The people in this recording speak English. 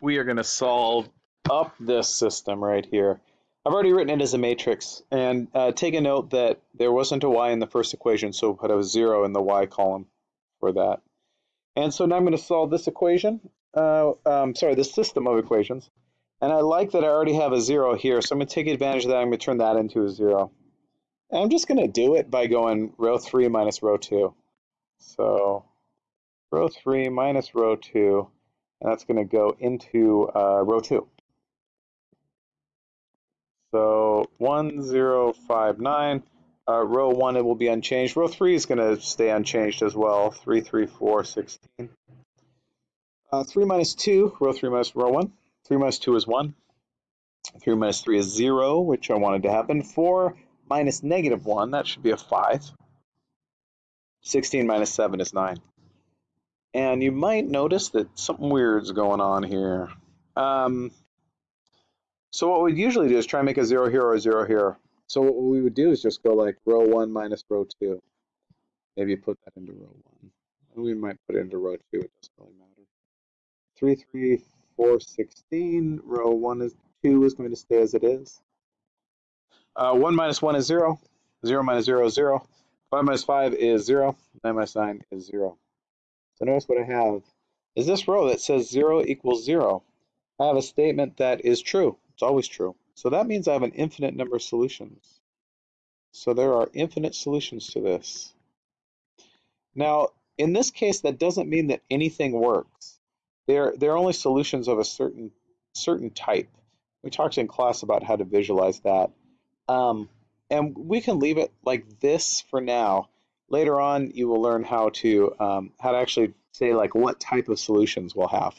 we are going to solve up this system right here. I've already written it as a matrix, and uh, take a note that there wasn't a y in the first equation, so put a zero in the y column for that. And so now I'm going to solve this equation, uh, um, sorry, this system of equations. And I like that I already have a zero here, so I'm going to take advantage of that. I'm going to turn that into a zero. And I'm just going to do it by going row 3 minus row 2. So row 3 minus row 2, and that's going to go into uh, row 2. So 1059, uh, row 1 it will be unchanged. Row 3 is going to stay unchanged as well, 3, 3, 4, 16. Uh, 3 minus 2, row 3 minus row 1. 3 minus 2 is 1. 3 minus 3 is 0, which I wanted to happen. 4 minus negative 1, that should be a 5. 16 minus 7 is 9. And you might notice that something weird's going on here. Um, so what we'd usually do is try and make a 0 here or a 0 here. So what we would do is just go like row 1 minus row 2. Maybe put that into row 1. We might put it into row 2. It doesn't really matter. 3, 3, 4, 16. Row 1 is 2 is going to stay as it is. Uh, 1 minus 1 is 0. 0 minus 0 is 0. 5 minus 5 is 0. 9 minus 9 is 0. So notice what I have is this row that says 0 equals 0. I have a statement that is true. It's always true. So that means I have an infinite number of solutions. So there are infinite solutions to this. Now, in this case, that doesn't mean that anything works. They're, they're only solutions of a certain, certain type. We talked in class about how to visualize that. Um, and we can leave it like this for now. Later on, you will learn how to um, how to actually say like what type of solutions we'll have.